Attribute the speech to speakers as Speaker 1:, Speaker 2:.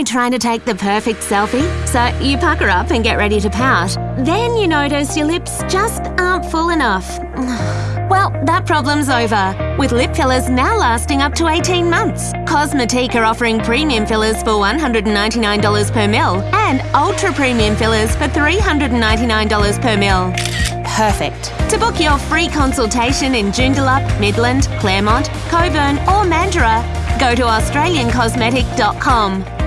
Speaker 1: you trying to take the perfect selfie, so you pucker up and get ready to pout. Then you notice your lips just aren't full enough. Well, that problem's over. With lip fillers now lasting up to 18 months. Cosmetique are offering premium fillers for $199 per mil and ultra premium fillers for $399 per mil. Perfect. To book your free consultation in Joondalup, Midland, Claremont, Cockburn, or Mandurah, go to australiancosmetic.com.